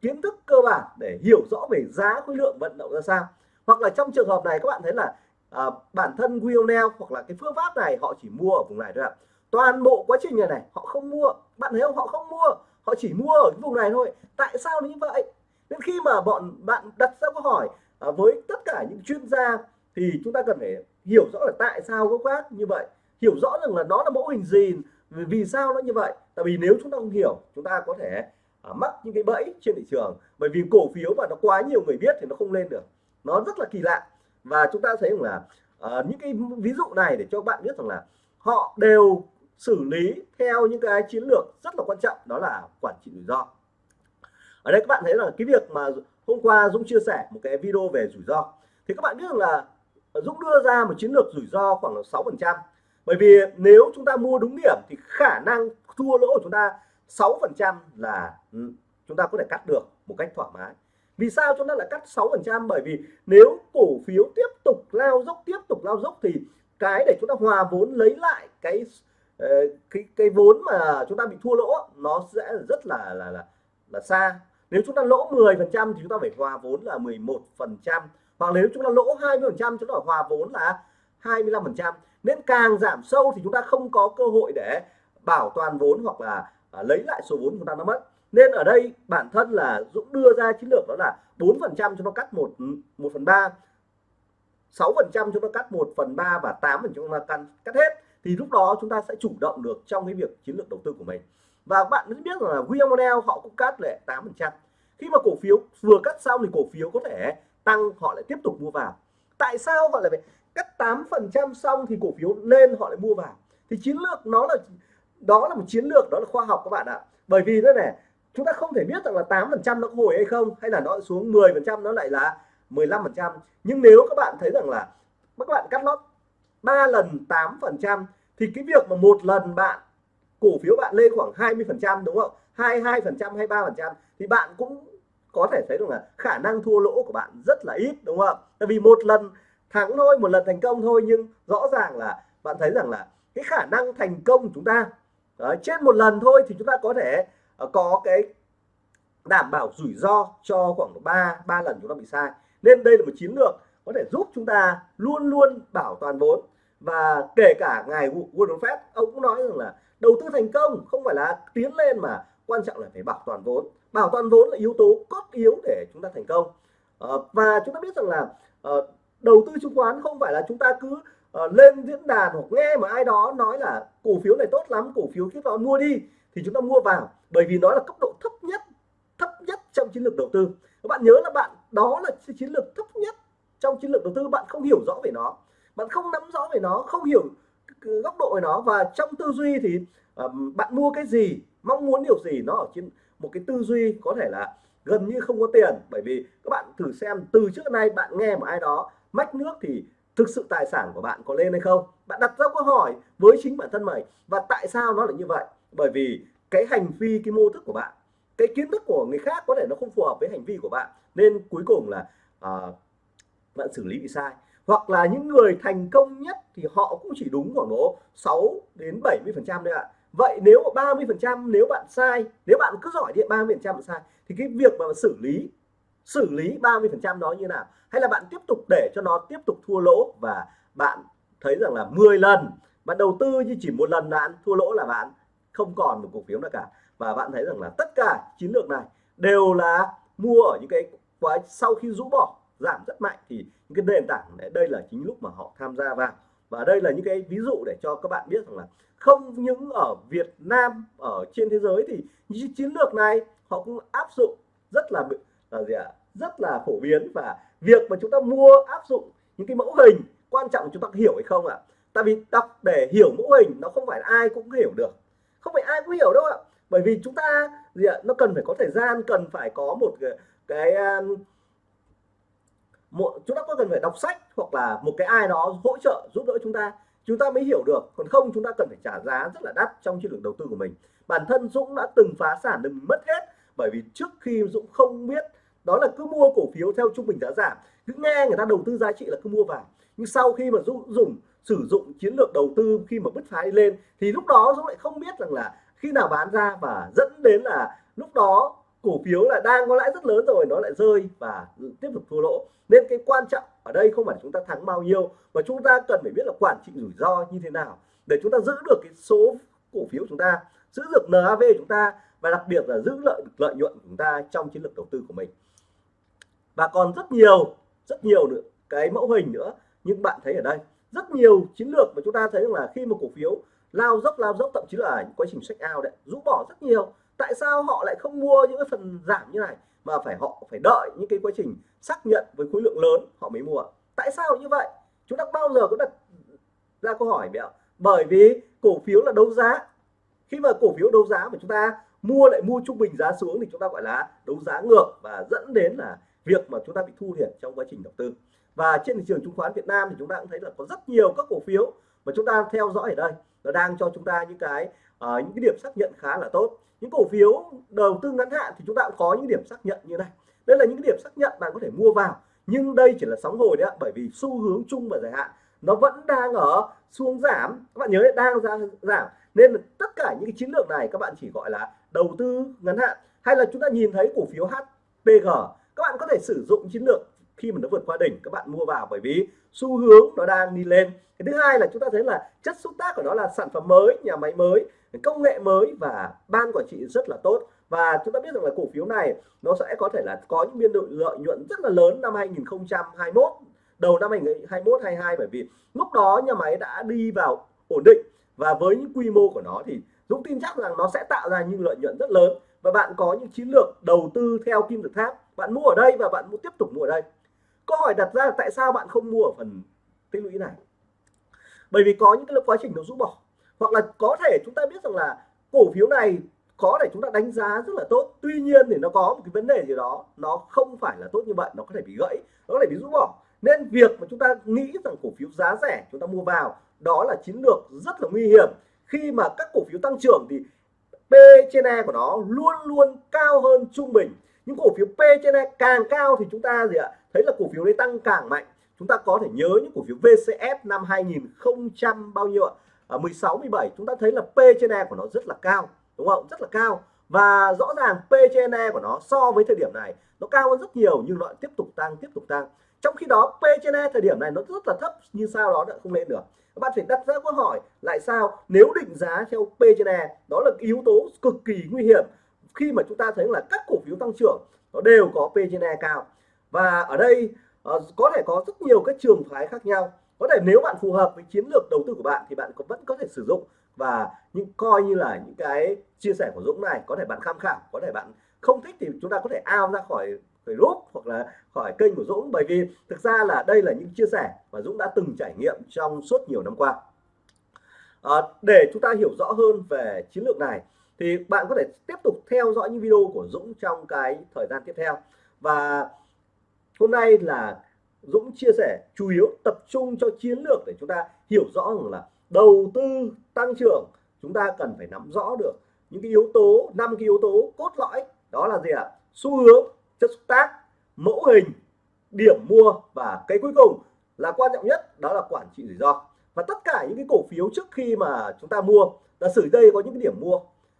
kiến thức cơ bản để hiểu rõ về giá khối lượng vận động ra sao. Hoặc là trong trường hợp này các bạn thấy là à, bản thân Willnell hoặc là cái phương pháp này họ chỉ mua ở vùng này thôi ạ toàn bộ quá trình này này họ không mua. Bạn thấy không? Họ không mua. Họ chỉ mua ở cái vùng này thôi. Tại sao như vậy? Nên khi mà bọn bạn đặt ra câu hỏi à, với tất cả những chuyên gia thì chúng ta cần phải hiểu rõ là tại sao gốc gác như vậy. Hiểu rõ rằng là nó là mẫu hình gì vì sao nó như vậy? Tại vì nếu chúng ta không hiểu chúng ta có thể à, mắc những cái bẫy trên thị trường. Bởi vì cổ phiếu mà nó quá nhiều người biết thì nó không lên được. Nó rất là kỳ lạ. Và chúng ta thấy rằng là à, những cái ví dụ này để cho bạn biết rằng là họ đều xử lý theo những cái chiến lược rất là quan trọng, đó là quản trị rủi ro. Ở đây các bạn thấy là cái việc mà hôm qua Dũng chia sẻ một cái video về rủi ro. Thì các bạn biết rằng là Dũng đưa ra một chiến lược rủi ro khoảng là 6 phần trăm. Bởi vì nếu chúng ta mua đúng điểm thì khả năng thua lỗ của chúng ta 6 phần trăm là ừ, chúng ta có thể cắt được một cách thoải mái. Vì sao chúng ta lại cắt 6 phần trăm? Bởi vì nếu cổ phiếu tiếp tục lao dốc, tiếp tục lao dốc thì cái để chúng ta hòa vốn lấy lại cái cái cái vốn mà chúng ta bị thua lỗ nó sẽ rất là là là là xa nếu chúng ta lỗ 10 phần trăm thì chúng ta phải hòa vốn là 11 phần trăm hoặc nếu chúng ta lỗ 20 phần trăm chúng ta phải hòa vốn là 25 phần trăm nên càng giảm sâu thì chúng ta không có cơ hội để bảo toàn vốn hoặc là à, lấy lại số vốn chúng ta nó mất nên ở đây bản thân là Dũng đưa ra chiến lược đó là 4 phần trăm cho nó cắt một một phần 3 6 phần trăm cho nó cắt 1 phần 3 và 8 phần chúng ta cắt, cắt hết thì lúc đó chúng ta sẽ chủ động được trong cái việc chiến lược đầu tư của mình. Và bạn biết rằng là William Model họ cũng cắt lại 8 phần trăm. Khi mà cổ phiếu vừa cắt xong thì cổ phiếu có thể tăng, họ lại tiếp tục mua vào. Tại sao họ lại phải cắt 8 phần trăm xong thì cổ phiếu lên họ lại mua vào? Thì chiến lược nó là, đó là một chiến lược, đó là khoa học các bạn ạ. Bởi vì thế này, chúng ta không thể biết rằng là 8 phần trăm nó có hồi hay không, hay là nó xuống 10 phần trăm, nó lại là 15 phần trăm. Nhưng nếu các bạn thấy rằng là các bạn cắt lót 3 lần 8 phần trăm thì cái việc mà một lần bạn cổ phiếu bạn lên khoảng 20 phần trăm đúng không? 22 phần trăm 23 phần trăm thì bạn cũng có thể thấy được là khả năng thua lỗ của bạn rất là ít đúng không? Tại vì một lần thắng thôi một lần thành công thôi nhưng rõ ràng là bạn thấy rằng là cái khả năng thành công của chúng ta Đấy, trên một lần thôi thì chúng ta có thể uh, có cái đảm bảo rủi ro cho khoảng 3 ba lần chúng ta bị sai. Nên đây là một chiến lược có thể giúp chúng ta luôn luôn bảo toàn vốn và kể cả ngài Warren Buffett ông cũng nói rằng là đầu tư thành công không phải là tiến lên mà quan trọng là phải bảo toàn vốn. Bảo toàn vốn là yếu tố cốt yếu để chúng ta thành công. À, và chúng ta biết rằng là à, đầu tư chứng khoán không phải là chúng ta cứ à, lên diễn đàn hoặc nghe mà ai đó nói là cổ phiếu này tốt lắm cổ phiếu kia đó mua đi thì chúng ta mua vào. Bởi vì nó là cấp độ thấp nhất thấp nhất trong chiến lược đầu tư. Các bạn nhớ là bạn đó là chiến lược thấp nhất trong chiến lược đầu tư bạn không hiểu rõ về nó bạn không nắm rõ về nó không hiểu góc độ về nó. Và trong tư duy thì um, bạn mua cái gì mong muốn điều gì nó ở trên một cái tư duy có thể là gần như không có tiền. Bởi vì các bạn thử xem từ trước nay bạn nghe một ai đó mách nước thì thực sự tài sản của bạn có lên hay không? Bạn đặt ra câu hỏi với chính bản thân mình và tại sao nó lại như vậy? Bởi vì cái hành vi cái mô thức của bạn cái kiến thức của người khác có thể nó không phù hợp với hành vi của bạn. Nên cuối cùng là uh, bạn xử lý bị sai hoặc là những người thành công nhất thì họ cũng chỉ đúng khoảng độ 6 đến 70 phần trăm thôi ạ. Vậy nếu 30 phần trăm, nếu bạn sai, nếu bạn cứ giỏi thì 30 phần trăm sai, thì cái việc mà xử lý xử lý 30 phần trăm đó như nào? Hay là bạn tiếp tục để cho nó tiếp tục thua lỗ và bạn thấy rằng là 10 lần, bạn đầu tư như chỉ một lần bạn thua lỗ là bạn không còn một cổ phiếu nào cả. Và bạn thấy rằng là tất cả chiến lược này đều là mua ở những cái quá, sau khi rũ bỏ giảm rất mạnh thì những cái nền tảng này đây là chính lúc mà họ tham gia vào. Và đây là những cái ví dụ để cho các bạn biết rằng là không những ở Việt Nam ở trên thế giới thì những chiến lược này họ cũng áp dụng rất là là gì ạ rất là phổ biến. Và việc mà chúng ta mua áp dụng những cái mẫu hình quan trọng chúng ta hiểu hay không ạ? Tại vì đọc để hiểu mẫu hình nó không phải ai cũng hiểu được. Không phải ai cũng hiểu đâu ạ. Bởi vì chúng ta gì ạ nó cần phải có thời gian cần phải có một cái, cái à, một, chúng ta có cần phải đọc sách hoặc là một cái ai đó hỗ trợ, giúp đỡ chúng ta. Chúng ta mới hiểu được. Còn không, chúng ta cần phải trả giá rất là đắt trong chiến lược đầu tư của mình. Bản thân Dũng đã từng phá sản đừng mất hết, bởi vì trước khi Dũng không biết, đó là cứ mua cổ phiếu theo trung bình giá giảm. Cứ nghe người ta đầu tư giá trị là cứ mua vào. Nhưng sau khi mà Dũng dùng, sử dụng chiến lược đầu tư khi mà bứt phá đi lên, thì lúc đó Dũng lại không biết rằng là khi nào bán ra và dẫn đến là lúc đó cổ phiếu là đang có lãi rất lớn rồi, nó lại rơi và tiếp tục thua lỗ nên cái quan trọng ở đây không phải chúng ta thắng bao nhiêu, mà chúng ta cần phải biết là quản trị rủi ro như thế nào để chúng ta giữ được cái số cổ phiếu chúng ta, giữ được NAV chúng ta và đặc biệt là giữ lợi được lợi nhuận của chúng ta trong chiến lược đầu tư của mình. Và còn rất nhiều rất nhiều nữa, cái mẫu hình nữa, nhưng bạn thấy ở đây, rất nhiều chiến lược mà chúng ta thấy là khi một cổ phiếu lao dốc lao dốc, thậm chí là những quá trình sách out đấy, rũ bỏ rất nhiều. Tại sao họ lại không mua những cái phần giảm như này? Mà phải họ phải đợi những cái quá trình xác nhận với khối lượng lớn họ mới mua. Tại sao như vậy? Chúng ta bao giờ có đặt ra câu hỏi vậy bởi vì cổ phiếu là đấu giá. Khi mà cổ phiếu đấu giá mà chúng ta mua lại mua trung bình giá xuống thì chúng ta gọi là đấu giá ngược và dẫn đến là việc mà chúng ta bị thu thiệt trong quá trình đầu tư. Và trên thị trường chứng khoán Việt Nam thì chúng ta cũng thấy là có rất nhiều các cổ phiếu mà chúng ta theo dõi ở đây. Nó đang cho chúng ta những cái à, những cái điểm xác nhận khá là tốt. Những cổ phiếu đầu tư ngắn hạn thì chúng ta cũng có những điểm xác nhận như này. Đây là những cái điểm xác nhận bạn có thể mua vào nhưng đây chỉ là sóng hồi đấy ạ bởi vì xu hướng chung và dài hạn nó vẫn đang ở xuống giảm. Các bạn nhớ đấy, đang ra giảm. Nên tất cả những cái chiến lược này các bạn chỉ gọi là đầu tư ngắn hạn. Hay là chúng ta nhìn thấy cổ phiếu HPG các bạn có thể sử dụng chiến lược khi mà nó vượt qua đỉnh các bạn mua vào bởi vì xu hướng nó đang đi lên. Cái thứ hai là chúng ta thấy là chất xúc tác của nó là sản phẩm mới nhà máy mới công nghệ mới và ban quản trị rất là tốt. Và chúng ta biết rằng là cổ phiếu này nó sẽ có thể là có những biên độ lợi nhuận rất là lớn năm 2021 đầu năm 2021 22 bởi vì lúc đó nhà máy đã đi vào ổn định. Và với những quy mô của nó thì Dũng tin chắc rằng nó sẽ tạo ra những lợi nhuận rất lớn. Và bạn có những chiến lược đầu tư theo kim tự tháp. Bạn mua ở đây và bạn mua, tiếp tục mua ở đây. Câu hỏi đặt ra là tại sao bạn không mua ở phần tích lũy này? Bởi vì có những cái quá trình nó rũ bỏ hoặc là có thể chúng ta biết rằng là cổ phiếu này có thể chúng ta đánh giá rất là tốt. Tuy nhiên thì nó có một cái vấn đề gì đó, nó không phải là tốt như vậy, nó có thể bị gãy, nó có thể bị rũ bỏ. Nên việc mà chúng ta nghĩ rằng cổ phiếu giá rẻ chúng ta mua vào, đó là chiến lược rất là nguy hiểm. Khi mà các cổ phiếu tăng trưởng thì P trên E của nó luôn luôn cao hơn trung bình. Những cổ phiếu P trên E càng cao thì chúng ta gì ạ? Thấy là cổ phiếu đấy tăng càng mạnh. Chúng ta có thể nhớ những cổ phiếu VCF năm 2000 bao nhiêu ạ? À, 16 17 chúng ta thấy là P trên E của nó rất là cao đúng không? Rất là cao. Và rõ ràng P trên E của nó so với thời điểm này nó cao hơn rất nhiều nhưng nó tiếp tục tăng tiếp tục tăng. Trong khi đó P trên E thời điểm này nó rất là thấp như sao đó đã không lên được. Các bạn phải đặt ra câu hỏi lại sao? Nếu định giá theo P trên E đó là yếu tố cực kỳ nguy hiểm. Khi mà chúng ta thấy là các cổ phiếu tăng trưởng nó đều có P trên E cao. Và ở đây uh, có thể có rất nhiều các trường phái khác nhau có thể nếu bạn phù hợp với chiến lược đầu tư của bạn thì bạn có, vẫn có thể sử dụng. Và những coi như là những cái chia sẻ của Dũng này có thể bạn tham khảo có thể bạn không thích thì chúng ta có thể ao ra khỏi khỏi group hoặc là khỏi kênh của Dũng. Bởi vì thực ra là đây là những chia sẻ mà Dũng đã từng trải nghiệm trong suốt nhiều năm qua. À, để chúng ta hiểu rõ hơn về chiến lược này thì bạn có thể tiếp tục theo dõi những video của Dũng trong cái thời gian tiếp theo. Và hôm nay là Dũng chia sẻ, chủ yếu tập trung cho chiến lược để chúng ta hiểu rõ rằng là đầu tư tăng trưởng, chúng ta cần phải nắm rõ được những cái yếu tố, năm cái yếu tố cốt lõi. Đó là gì ạ? Xu hướng, chất xúc tác, mẫu hình, điểm mua và cái cuối cùng là quan trọng nhất, đó là quản trị rủi ro. Và tất cả những cái cổ phiếu trước khi mà chúng ta mua là sử đây có những cái điểm mua,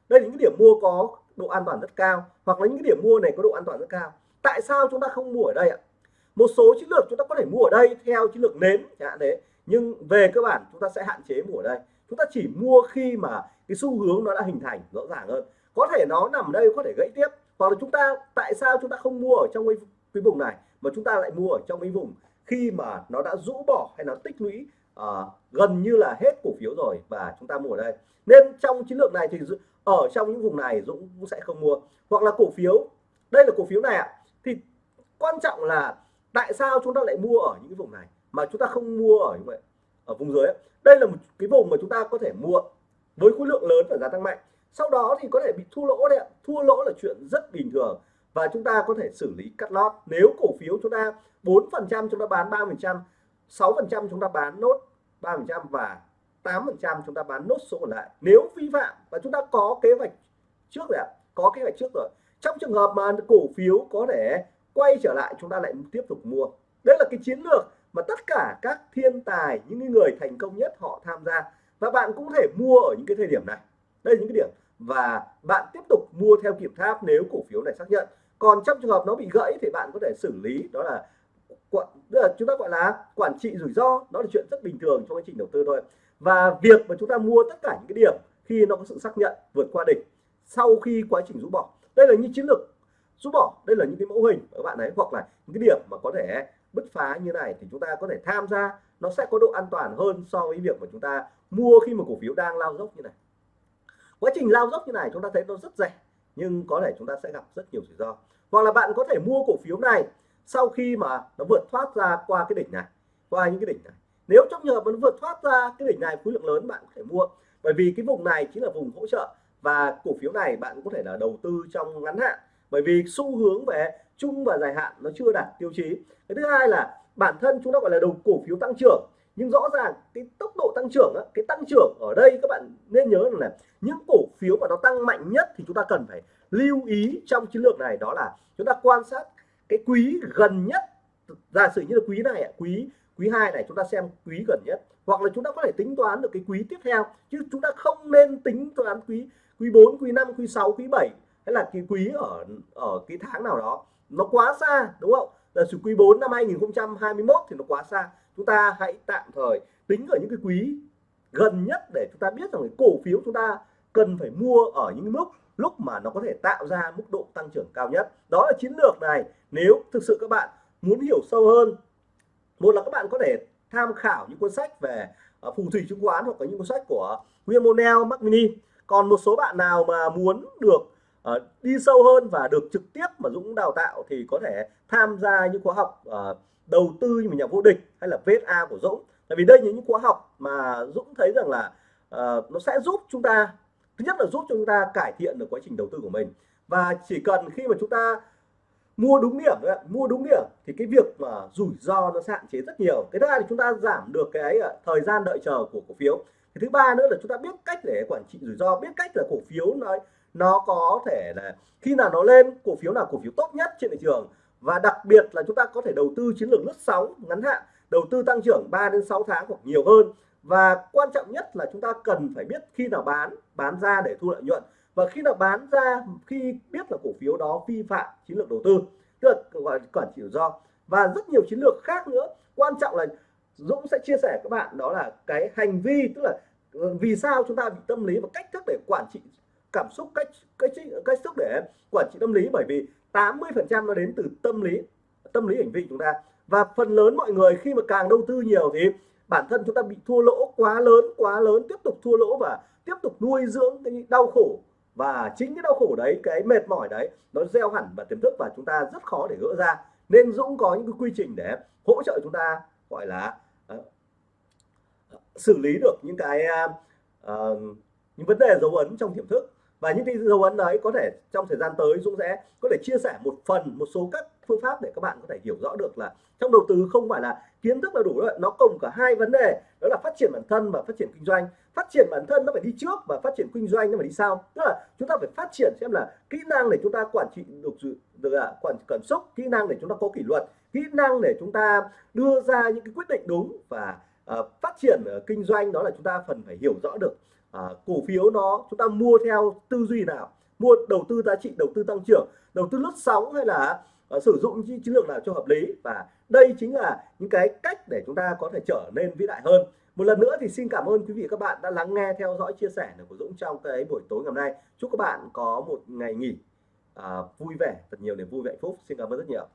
đây là những cái điểm mua có độ an toàn rất cao, hoặc là những cái điểm mua này có độ an toàn rất cao. Tại sao chúng ta không mua ở đây ạ? Một số chiến lược chúng ta có thể mua ở đây theo chiến lược nến chẳng hạn đấy nhưng về cơ bản chúng ta sẽ hạn chế mua ở đây. Chúng ta chỉ mua khi mà cái xu hướng nó đã hình thành rõ ràng hơn. Có thể nó nằm ở đây có thể gãy tiếp. Hoặc là chúng ta tại sao chúng ta không mua ở trong cái, cái vùng này mà chúng ta lại mua ở trong cái vùng khi mà nó đã rũ bỏ hay nó tích lũy uh, gần như là hết cổ phiếu rồi và chúng ta mua ở đây. Nên trong chiến lược này thì ở trong những vùng này Dũng cũng sẽ không mua. Hoặc là cổ phiếu đây là cổ phiếu này ạ. Thì quan trọng là tại sao chúng ta lại mua ở những cái vùng này? Mà chúng ta không mua ở như vậy, ở vùng dưới đây là một cái vùng mà chúng ta có thể mua với khối lượng lớn và giá tăng mạnh. Sau đó thì có thể bị thua lỗ đấy ạ. Thua lỗ là chuyện rất bình thường và chúng ta có thể xử lý cắt lót. Nếu cổ phiếu chúng ta 4 phần trăm chúng ta bán 3 phần trăm 6 phần trăm chúng ta bán nốt 3 phần trăm và 8 phần trăm chúng ta bán nốt số còn lại. Nếu vi phạm và chúng ta có kế hoạch trước rồi ạ, có kế hoạch trước rồi. Trong trường hợp mà cổ phiếu có thể quay trở lại, chúng ta lại tiếp tục mua. Đấy là cái chiến lược mà tất cả các thiên tài, những người thành công nhất họ tham gia. Và bạn cũng có thể mua ở những cái thời điểm này. Đây là những cái điểm. Và bạn tiếp tục mua theo kiểm tháp nếu cổ phiếu này xác nhận. Còn trong trường hợp nó bị gãy thì bạn có thể xử lý, đó là quản là chúng ta gọi là quản trị rủi ro. Đó là chuyện rất bình thường trong quá trình đầu tư thôi. Và việc mà chúng ta mua tất cả những cái điểm khi nó có sự xác nhận vượt qua đỉnh sau khi quá trình rũ bỏ. Đây là những chiến lược rút bỏ. Đây là những cái mẫu hình các bạn ấy, hoặc là những cái điểm mà có thể bứt phá như này thì chúng ta có thể tham gia. Nó sẽ có độ an toàn hơn so với việc mà chúng ta mua khi mà cổ phiếu đang lao dốc như này. Quá trình lao dốc như này chúng ta thấy nó rất rẻ, nhưng có thể chúng ta sẽ gặp rất nhiều rủi ro. Hoặc là bạn có thể mua cổ phiếu này sau khi mà nó vượt thoát ra qua cái đỉnh này, qua những cái đỉnh này. Nếu trong trường hợp nó vượt thoát ra cái đỉnh này, khối lượng lớn bạn có thể mua. Bởi vì cái vùng này chính là vùng hỗ trợ và cổ phiếu này bạn có thể là đầu tư trong ngắn hạn bởi vì xu hướng về chung và dài hạn nó chưa đạt tiêu chí. Cái thứ hai là bản thân chúng ta gọi là đầu cổ phiếu tăng trưởng. Nhưng rõ ràng cái tốc độ tăng trưởng cái tăng trưởng ở đây các bạn nên nhớ là những cổ phiếu mà nó tăng mạnh nhất thì chúng ta cần phải lưu ý trong chiến lược này đó là chúng ta quan sát cái quý gần nhất. Giả sử như là quý này quý quý hai này chúng ta xem quý gần nhất. Hoặc là chúng ta có thể tính toán được cái quý tiếp theo. Chứ chúng ta không nên tính toán quý quý 4 quý 5 quý 6 quý 7 hay là cái quý ở ở cái tháng nào đó nó quá xa đúng không? Là sự quý 4 năm 2021 thì nó quá xa. Chúng ta hãy tạm thời tính ở những cái quý gần nhất để chúng ta biết rằng cái cổ phiếu chúng ta cần phải mua ở những mức lúc mà nó có thể tạo ra mức độ tăng trưởng cao nhất. Đó là chiến lược này. Nếu thực sự các bạn muốn hiểu sâu hơn một là các bạn có thể tham khảo những cuốn sách về ờ, phù thủy chứng khoán hoặc có những cuốn sách của William O'Neill, Mac Mini. Còn một số bạn nào mà muốn được uh, đi sâu hơn và được trực tiếp mà Dũng đào tạo thì có thể tham gia những khóa học uh, đầu tư như nhà vô địch hay là VSA của Dũng. Tại vì đây là những khóa học mà Dũng thấy rằng là uh, nó sẽ giúp chúng ta thứ nhất là giúp chúng ta cải thiện được quá trình đầu tư của mình. Và chỉ cần khi mà chúng ta mua đúng điểm đấy, mua đúng điểm thì cái việc mà rủi ro nó hạn chế rất nhiều. Cái thứ hai là chúng ta giảm được cái thời gian đợi chờ của cổ phiếu. Cái thứ ba nữa là chúng ta biết cách để quản trị rủi ro biết cách là cổ phiếu nó nó có thể là khi nào nó lên, cổ phiếu nào cổ phiếu tốt nhất trên thị trường. Và đặc biệt là chúng ta có thể đầu tư chiến lược lướt sóng ngắn hạn, đầu tư tăng trưởng 3 đến 6 tháng hoặc nhiều hơn. Và quan trọng nhất là chúng ta cần phải biết khi nào bán bán ra để thu lợi nhuận. Và khi nào bán ra, khi biết là cổ phiếu đó vi phạm chiến lược đầu tư, tức là gọi là quản trị rủi ro. Và rất nhiều chiến lược khác nữa. Quan trọng là Dũng sẽ chia sẻ các bạn đó là cái hành vi, tức là vì sao chúng ta bị tâm lý và cách thức để quản trị cảm xúc cách cách cách xúc để quản trị tâm lý. Bởi vì 80 phần trăm nó đến từ tâm lý tâm lý hành vi chúng ta. Và phần lớn mọi người khi mà càng đầu tư nhiều thì bản thân chúng ta bị thua lỗ quá lớn quá lớn tiếp tục thua lỗ và tiếp tục nuôi dưỡng cái đau khổ. Và chính cái đau khổ đấy cái mệt mỏi đấy nó gieo hẳn vào tiềm thức và chúng ta rất khó để gỡ ra. Nên Dũng có những cái quy trình để hỗ trợ chúng ta gọi là uh, xử lý được những cái uh, những vấn đề dấu ấn trong tiềm thức và những cái dấu ấn đấy có thể trong thời gian tới Dũng sẽ có thể chia sẻ một phần một số các phương pháp để các bạn có thể hiểu rõ được là trong đầu tư không phải là kiến thức là đủ rồi nó cùng cả hai vấn đề đó là phát triển bản thân và phát triển kinh doanh. Phát triển bản thân nó phải đi trước và phát triển kinh doanh nó phải đi sau. Tức là chúng ta phải phát triển xem là kỹ năng để chúng ta quản trị được được à, quản cảm xúc kỹ năng để chúng ta có kỷ luật kỹ năng để chúng ta đưa ra những cái quyết định đúng và uh, phát triển uh, kinh doanh đó là chúng ta phần phải hiểu rõ được à, cổ phiếu nó chúng ta mua theo tư duy nào? Mua đầu tư giá trị đầu tư tăng trưởng đầu tư lướt sóng hay là uh, sử dụng chiến lược nào cho hợp lý? Và đây chính là những cái cách để chúng ta có thể trở nên vĩ đại hơn. Một lần nữa thì xin cảm ơn quý vị các bạn đã lắng nghe theo dõi chia sẻ của Dũng trong cái buổi tối ngày hôm nay. Chúc các bạn có một ngày nghỉ uh, vui vẻ thật nhiều niềm vui vẻ hạnh phúc. Xin cảm ơn rất nhiều.